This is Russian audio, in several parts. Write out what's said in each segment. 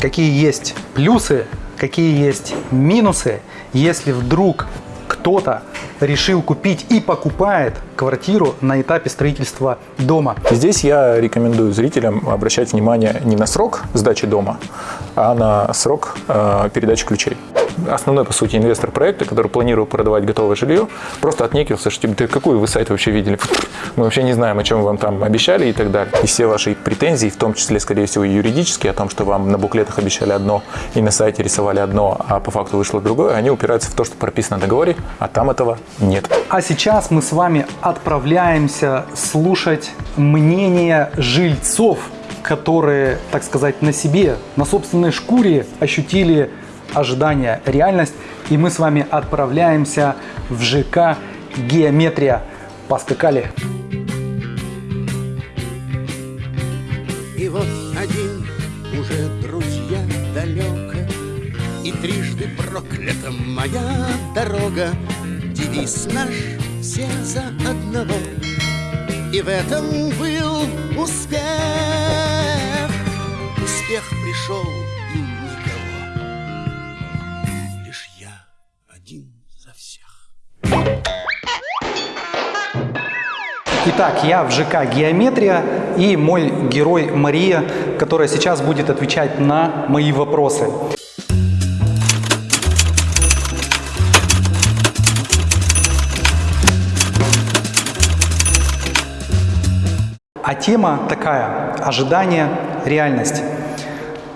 какие есть плюсы, какие есть минусы, если вдруг кто-то решил купить и покупает квартиру на этапе строительства дома. Здесь я рекомендую зрителям обращать внимание не на срок сдачи дома, а на срок э, передачи ключей основной, по сути, инвестор проекта, который планировал продавать готовое жилье, просто отнекился, что типа, да какой вы сайт вообще видели? Мы вообще не знаем, о чем вам там обещали и так далее. И все ваши претензии, в том числе, скорее всего, юридические, о том, что вам на буклетах обещали одно и на сайте рисовали одно, а по факту вышло другое, они упираются в то, что прописано в договоре, а там этого нет. А сейчас мы с вами отправляемся слушать мнение жильцов, которые, так сказать, на себе, на собственной шкуре ощутили ожидания, реальность. И мы с вами отправляемся в ЖК «Геометрия». Поскакали! И вот один уже друзья далеко, И трижды проклята моя дорога, Девиз наш все за одного, И в этом был успех. Успех пришел Итак, я в ЖК «Геометрия» и мой герой Мария, которая сейчас будет отвечать на мои вопросы. А тема такая – ожидание, реальность.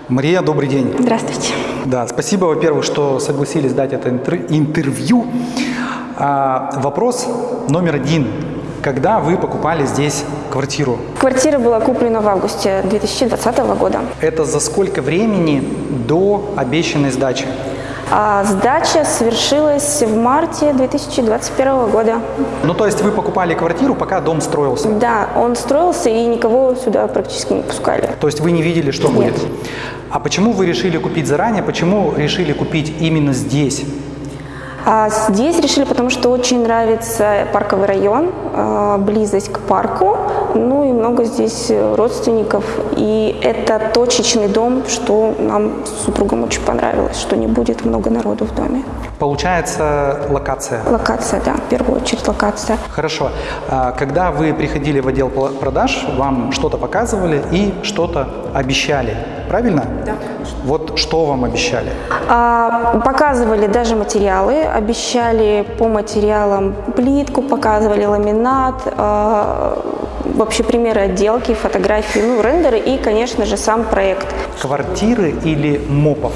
Мария, добрый день. Здравствуйте. Да, спасибо, во-первых, что согласились дать это интервью. А, вопрос номер один когда вы покупали здесь квартиру? Квартира была куплена в августе 2020 года. Это за сколько времени до обещанной сдачи? А сдача совершилась в марте 2021 года. Ну, то есть вы покупали квартиру, пока дом строился? Да, он строился, и никого сюда практически не пускали. То есть вы не видели, что Нет. будет? А почему вы решили купить заранее? Почему решили купить именно здесь? А здесь решили, потому что очень нравится парковый район, а, близость к парку, ну и много здесь родственников. И это точечный дом, что нам с супругом очень понравилось, что не будет много народу в доме. Получается локация? Локация, да, в первую очередь локация. Хорошо. А когда вы приходили в отдел продаж, вам что-то показывали и что-то обещали, правильно? Да. Вот что вам обещали? А, показывали даже материалы, обещали по материалам плитку, показывали ламинат, а, вообще примеры отделки, фотографии, ну, рендеры и, конечно же, сам проект. Квартиры или мопов?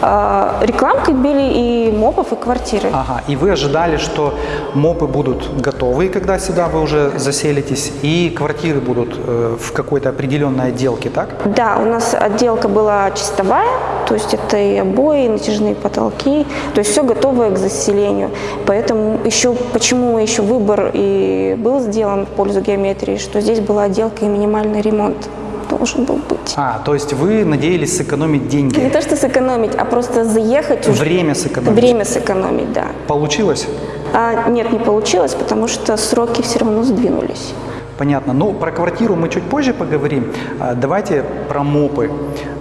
А, рекламкой били и мопов, и квартиры. Ага, и вы ожидали, что мопы будут готовы, когда сюда вы уже заселитесь, и квартиры будут э, в какой-то определенной отделке, так? Да, у нас отделка была чистовая, то есть это и обои, и натяжные потолки, то есть все готовое к заселению. Поэтому еще, почему еще выбор и был сделан в пользу геометрии, что здесь была отделка и минимальный ремонт должен был быть. А, то есть вы надеялись сэкономить деньги? Не то, что сэкономить, а просто заехать уже. Время сэкономить? Время сэкономить, да. Получилось? А, нет, не получилось, потому что сроки все равно сдвинулись. Понятно. Ну, про квартиру мы чуть позже поговорим. А, давайте про мопы.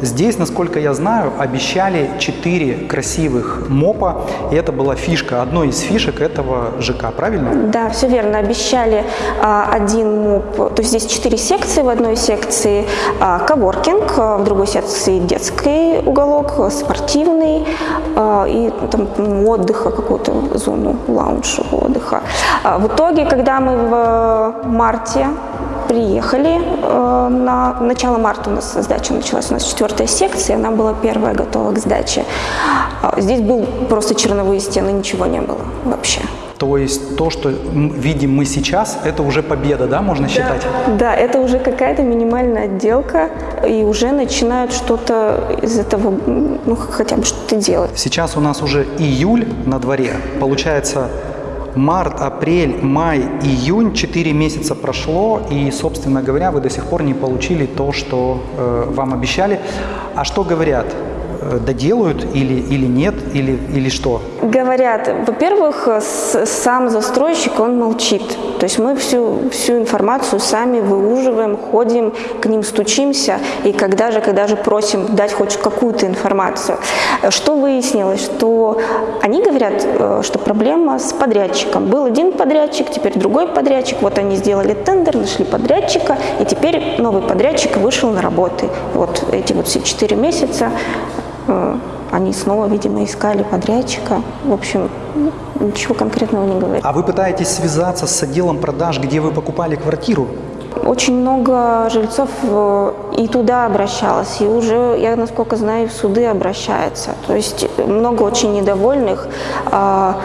Здесь, насколько я знаю, обещали 4 красивых мопа, и это была фишка, одной из фишек этого ЖК, правильно? Да, все верно. Обещали а, один моп, то есть здесь 4 секции, в одной секции а, коворкинг, а, в другой секции детский уголок, спортивный а, и там отдыха, какую-то зону лаунж отдыха. А, в итоге, когда мы в марте приехали. Э, на начало марта у нас сдача началась, у нас четвертая секция, она была первая готова к сдаче. А здесь был просто черновые стены, ничего не было вообще. То есть то, что видим мы сейчас, это уже победа, да, можно считать? Да, это уже какая-то минимальная отделка, и уже начинают что-то из этого, ну, хотя бы что-то делать. Сейчас у нас уже июль на дворе. Получается, март, апрель, май, июнь, 4 месяца прошло, и, собственно говоря, вы до сих пор не получили то, что э, вам обещали. А что говорят? э, доделают или, или нет, или, или что? Говорят, во-первых, сам застройщик, он молчит. То есть мы всю, всю информацию сами выуживаем, ходим, к ним стучимся, и когда же, когда же просим дать хоть какую-то информацию. Что выяснилось? Что они говорят, э, что проблема с подрядчиком. Был один подрядчик, теперь другой подрядчик. Вот они сделали тендер, нашли подрядчика, и теперь новый подрядчик вышел на работы. Вот эти вот все четыре месяца э, они снова, видимо, искали подрядчика. В общем, ничего конкретного не говорят. А вы пытаетесь связаться с отделом продаж, где вы покупали квартиру? Очень много жильцов э, и туда обращалось, и уже, я насколько знаю, в суды обращаются. То есть много очень недовольных. А,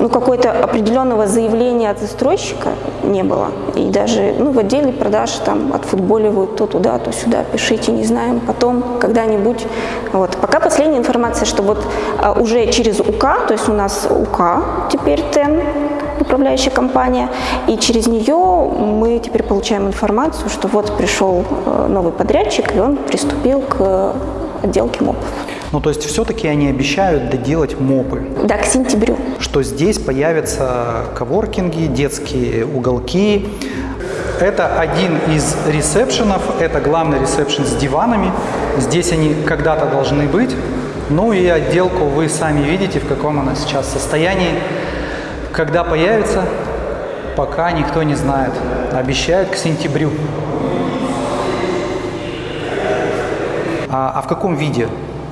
Ну, какое-то определенного заявления от застройщика не было. И даже ну, в отделе продаж там отфутболивают то туда, то сюда, пишите, не знаем, потом когда-нибудь. Вот. Пока последняя информация, что вот а, уже через УК, то есть у нас УК теперь ТЭН, управляющая компания, и через нее мы теперь получаем информацию, что вот пришел э, новый подрядчик, и он приступил к э, отделке МОПов. Ну, то есть все-таки они обещают доделать мопы, Да, к сентябрю. что здесь появятся коворкинги, детские уголки. Это один из ресепшенов, это главный ресепшн с диванами. Здесь они когда-то должны быть. Ну и отделку вы сами видите, в каком она сейчас состоянии. Когда появится, пока никто не знает. Обещают к сентябрю. А, а в каком виде?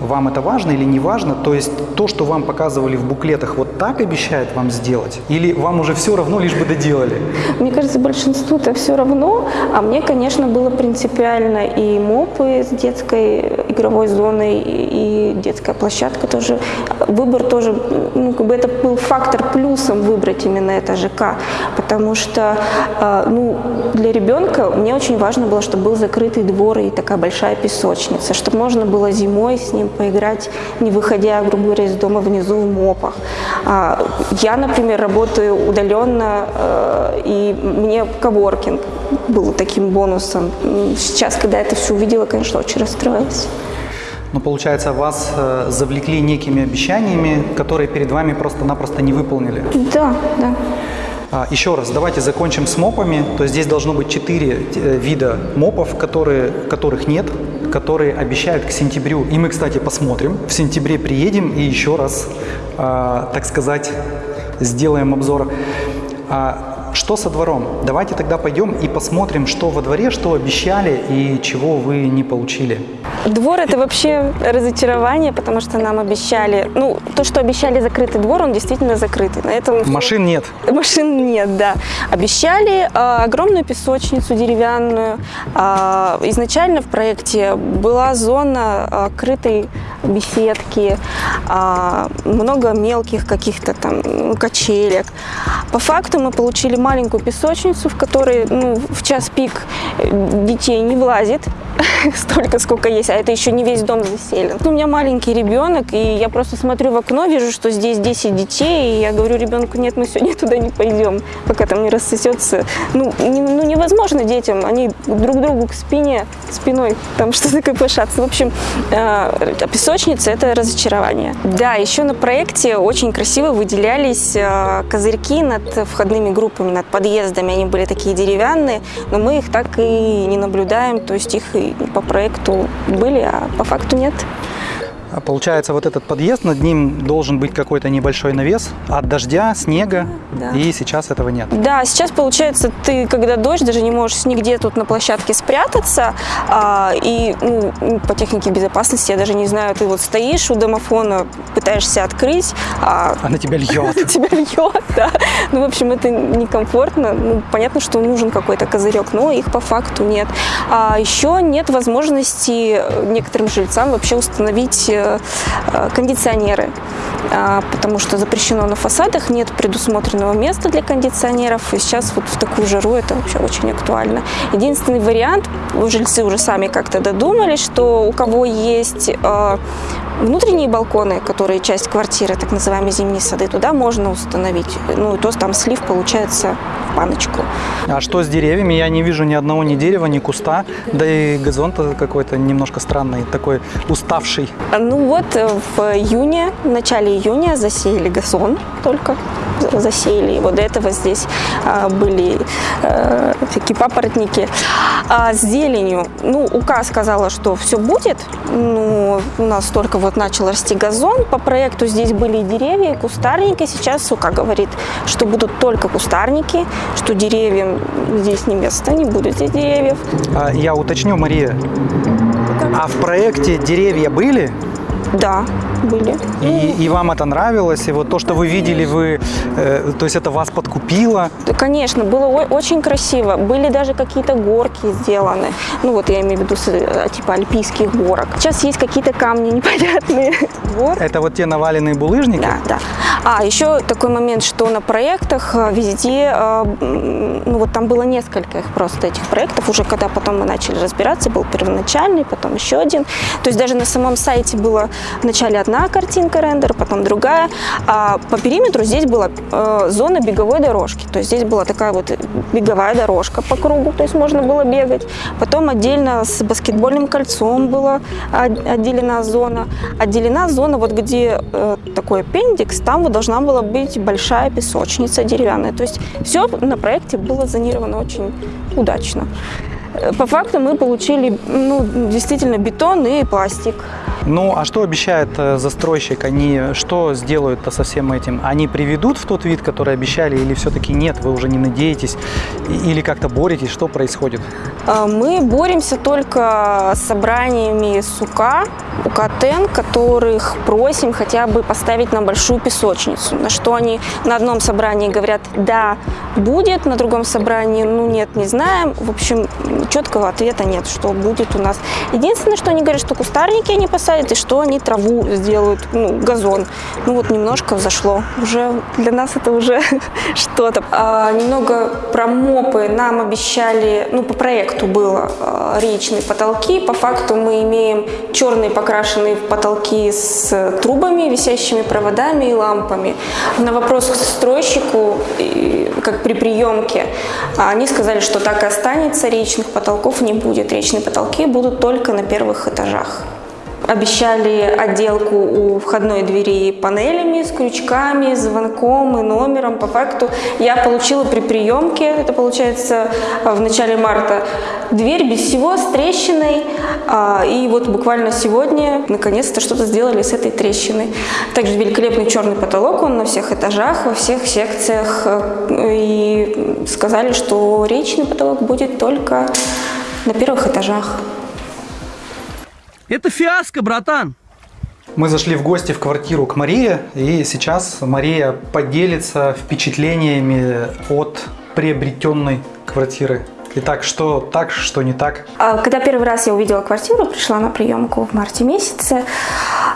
Вам это важно или не важно? То есть то, что вам показывали в буклетах, вот так обещают вам сделать? Или вам уже все равно, лишь бы доделали? Мне кажется, большинству это все равно, а мне, конечно, было принципиально и МОПы с детской игровой зоной, и детская площадка тоже. Выбор тоже, ну, как бы это был фактор плюсом выбрать именно это ЖК, потому что, э, ну, для ребенка мне очень важно было, чтобы был закрытый двор и такая большая песочница, чтобы можно было зимой с ним поиграть, не выходя, грубо говоря, из дома внизу в МОПах. А, Я, например, работаю удаленно, э, и мне коворкинг был таким бонусом. Сейчас, когда я это все увидела, конечно, очень расстроилась. Ну, получается, вас э, завлекли некими обещаниями, которые перед вами просто-напросто не выполнили. Да, да. А, Еще раз, давайте закончим с мопами. То есть здесь должно быть четыре э, вида мопов, которые, которых нет, которые обещают к сентябрю. И мы, кстати, посмотрим. В сентябре приедем и еще раз, а, так сказать, сделаем обзор. А, Что со двором? Давайте тогда пойдем и посмотрим, что во дворе, что обещали и чего вы не получили. Двор это вообще разочарование, потому что нам обещали, ну, то, что обещали закрытый двор, он действительно закрытый. На этом Машин нет. Машин нет, да. Обещали э, огромную песочницу деревянную. А, изначально в проекте была зона э, крытой беседки, а, много мелких каких-то там ну, качелек. По факту мы получили маленькую песочницу, в которой ну, в час пик э, детей не влазит столько, сколько есть, а это еще не весь дом заселен. У меня маленький ребенок, и я просто смотрю в окно, вижу, что здесь 10 детей, и я говорю ребенку, нет, мы сегодня туда не пойдем, пока там не рассосется. Ну, не- ну невозможно детям, они друг другу к спине, спиной там что-то копошатся. В общем, э, песочница – это разочарование. Да, еще на проекте очень красиво выделялись э, козырьки над входными группами, над подъездами. Они были такие деревянные, но мы их так и не наблюдаем, то есть их по проекту были, а по факту нет. А Получается, вот этот подъезд, над ним должен быть какой-то небольшой навес от дождя, снега, Да. и сейчас этого нет. Да, сейчас получается, ты, когда дождь, даже не можешь нигде тут на площадке спрятаться. а, и ну, по технике безопасности, я даже не знаю, ты вот стоишь у домофона, пытаешься открыть, а А на тебя льет. тебя льет, да. Ну, в общем, это некомфортно. Ну, понятно, что нужен какой-то козырек, но их по факту нет. А еще нет возможности некоторым жильцам вообще установить э, кондиционеры, А, потому что запрещено на фасадах, нет предусмотренного места для кондиционеров, и сейчас вот в такую жару это вообще очень актуально. Единственный вариант, жильцы уже сами как-то додумались, что у кого есть э, внутренние балконы, которые часть квартиры, так называемые зимние сады, туда можно установить. Ну, и то там слив получается баночку. А что с деревьями? Я не вижу ни одного ни дерева, ни куста. Да и газон-то какой-то немножко странный, такой уставший. А, Ну вот э, в июне, в начале июня засеяли газон только засеяли его. До этого здесь а, были э, такие папоротники. А с зеленью, ну, УК сказала, что все будет. Ну, у нас только вот начал расти газон. По проекту здесь были и деревья, и кустарники. Сейчас УК говорит, что будут только кустарники, что деревьям здесь не место, не будет здесь деревьев. А, я уточню, Мария, а в проекте деревья были? Да, были. И, и вам это нравилось? И вот то, что вы видели, вы, э, то есть это вас подкупило? Конечно, было очень красиво. Были даже какие-то горки сделаны. Ну вот я имею в виду э, типа альпийских горок. Сейчас есть какие-то камни непонятные. Гор. Это вот те наваленные булыжники? Да, да. А, еще такой момент, что на проектах э, везде, э, ну вот там было несколько их просто этих проектов, уже когда потом мы начали разбираться, был первоначальный, потом еще один. То есть даже на самом сайте была вначале одна картинка рендер, потом другая. А по периметру здесь была э, зона беговой дорожки. То есть здесь была такая вот беговая дорожка по кругу, то есть можно было бегать. Потом отдельно с баскетбольным кольцом была от- отделена зона. Отделена зона, вот где э, такой аппендикс, там вот должна была быть большая песочница деревянная. То есть все на проекте было зонировано очень удачно. Э, По факту мы получили ну, действительно бетон и пластик. Ну, а что обещает э, застройщик? Они что сделают-то со всем этим? Они приведут в тот вид, который обещали, или все-таки нет, вы уже не надеетесь? Или как-то боретесь? Что происходит? А, Мы боремся только с собраниями СУКа, УКТН, которых просим хотя бы поставить на большую песочницу. На что они на одном собрании говорят, да, будет, на другом собрании, ну нет, не знаем. В общем, четкого ответа нет, что будет у нас. Единственное, что они говорят, что кустарники они посадят, и что они траву сделают, ну, газон. Ну вот немножко взошло. Уже для нас это уже что-то. А, немного про мопы нам обещали, ну по проекту было а, речные потолки. По факту мы имеем черные покрашенные потолки с трубами, висящими проводами и лампами. На вопрос к застройщику, и как при приемке, они сказали, что так и останется, речных потолков не будет. Речные потолки будут только на первых этажах. Обещали отделку у входной двери панелями с крючками, звонком и номером. По факту я получила при приемке, это получается в начале марта, дверь без всего, с трещиной. А, И вот буквально сегодня наконец-то что-то сделали с этой трещиной. Также великолепный черный потолок, он на всех этажах, во всех секциях. Э, И сказали, что речный потолок будет только на первых этажах. Это фиаско, братан. Мы зашли в гости в квартиру к Марии, и сейчас Мария поделится впечатлениями от приобретенной квартиры. Итак, что так, что не так? А, Когда первый раз я увидела квартиру, пришла на приемку в марте месяце,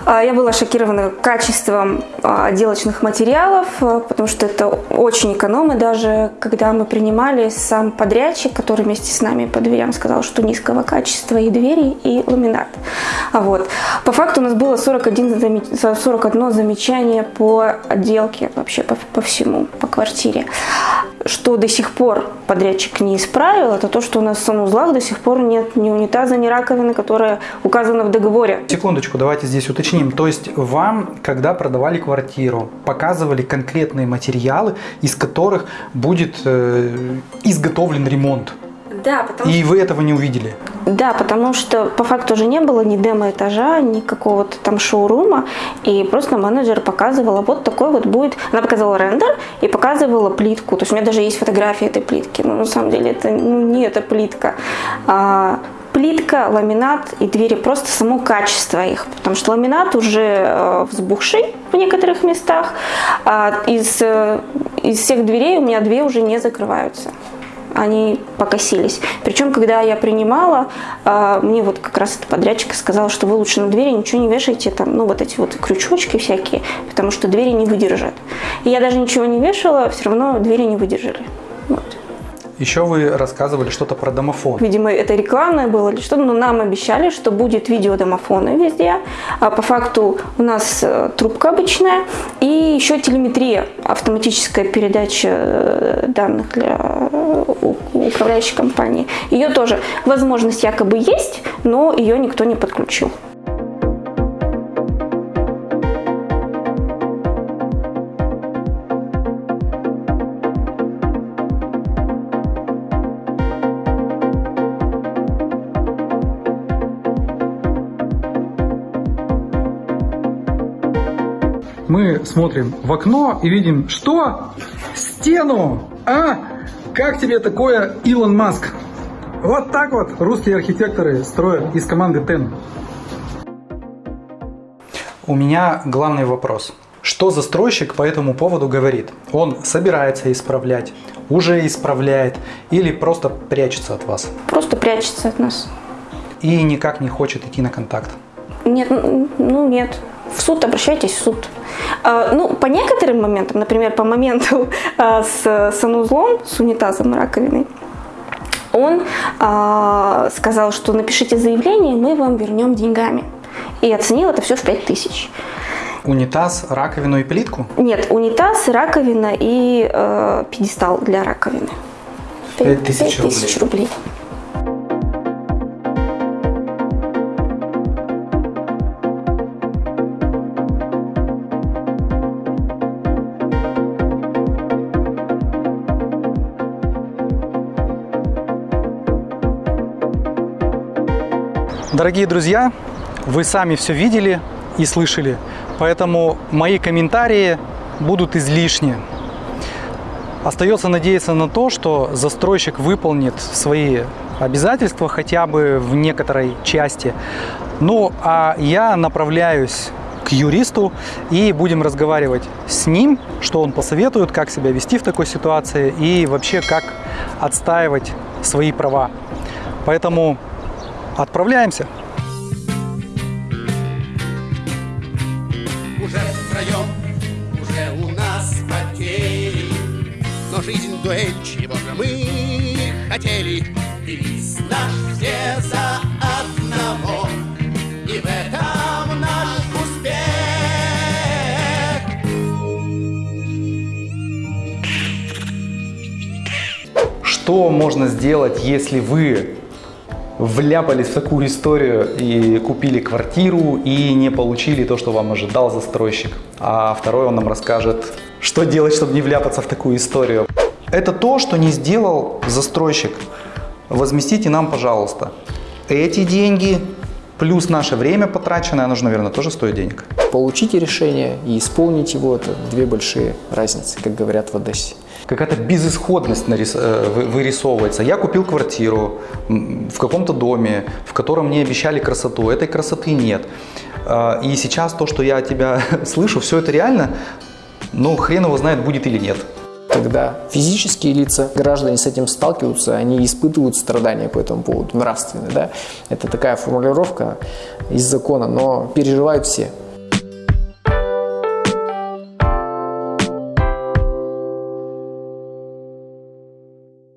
я была шокирована качеством а, отделочных материалов, а, потому что это очень экономно. Даже когда мы принимали, сам подрядчик, который вместе с нами по дверям сказал, что низкого качества и двери, и ламинат. А Вот. По факту у нас было 41, заме- 41 замечание по отделке, вообще по, по всему, по квартире. Что до сих пор подрядчик не исправил, это то, что у нас в санузлах до сих пор нет ни унитаза, ни раковины, которая указана в договоре. Секундочку, давайте здесь уточним. То есть вам, когда продавали квартиру, показывали конкретные материалы, из которых будет э, изготовлен ремонт. Да, потому И вы этого не увидели. Да, потому что по факту уже не было ни демо-этажа, ни какого-то там шоурума, и просто менеджер показывала, вот такой вот будет, она показывала рендер и показывала плитку, то есть у меня даже есть фотографии этой плитки, но на самом деле это ну, не эта плитка. А, плитка, ламинат и двери, просто само качество их, потому что ламинат уже э, взбухший в некоторых местах, а из, э, из всех дверей у меня две уже не закрываются они покосились. Причем, когда я принимала, а, мне вот как раз этот подрядчик сказал, что вы лучше на двери ничего не вешайте, там, ну, вот эти вот крючочки всякие, потому что двери не выдержат. И я даже ничего не вешала, все равно двери не выдержали. Вот. Еще вы рассказывали что-то про домофон. Видимо, это рекламное было или что-то, но нам обещали, что будет видеодомофоны везде. А по факту у нас э, трубка обычная и еще телеметрия, автоматическая передача э, данных для э, управляющей компании. Ее тоже возможность якобы есть, но ее никто не подключил. Смотрим в окно и видим, что? Стену! А? Как тебе такое, Илон Маск? Вот так вот русские архитекторы строят из команды TEN. У меня главный вопрос. Что застройщик по этому поводу говорит? Он собирается исправлять, уже исправляет или просто прячется от вас Просто прячется от нас. и никак не хочет идти на контакт? Нет, н- ну нет. В суд обращайтесь в суд. А, ну, по некоторым моментам, например, по моменту а, с санузлом, с унитазом раковиной, он а, сказал, что напишите заявление, мы вам вернем деньгами. И оценил это все в 5000. Унитаз, раковину и плитку? Нет, унитаз, раковина и э, пьедестал для раковины. Пять тысяч 5000 рублей. Дорогие друзья, вы сами все видели и слышали, поэтому мои комментарии будут излишни. Остается надеяться на то, что застройщик выполнит свои обязательства хотя бы в некоторой части. Ну, а я направляюсь к юристу и будем разговаривать с ним, что он посоветует, как себя вести в такой ситуации и вообще как отстаивать свои права. Поэтому отправляемся. Уже втроем, уже у нас потери. Но жизнь дуэль, чего же мы хотели. Девиз наш все за одного. И в этом наш успех. Что можно сделать, если вы вляпались в такую историю и купили квартиру и не получили то, что вам ожидал застройщик? А второй он нам расскажет, что делать, чтобы не вляпаться в такую историю. Это то, что не сделал застройщик. Возместите нам, пожалуйста, эти деньги плюс наше время потраченное, оно же, наверное, тоже стоит денег. Получите решение и исполнить его – это две большие разницы, как говорят в Одессе. какая-то безысходность нарис- э, вы- вырисовывается. Я купил квартиру в каком-то доме, в котором мне обещали красоту. Этой красоты нет. А, И сейчас то, что я от тебя слышу, все это реально, ну, хрен его знает, будет или нет. Когда физические лица, граждане с этим сталкиваются, они испытывают страдания по этому поводу, нравственные. Да? Это такая формулировка из закона, но переживают все.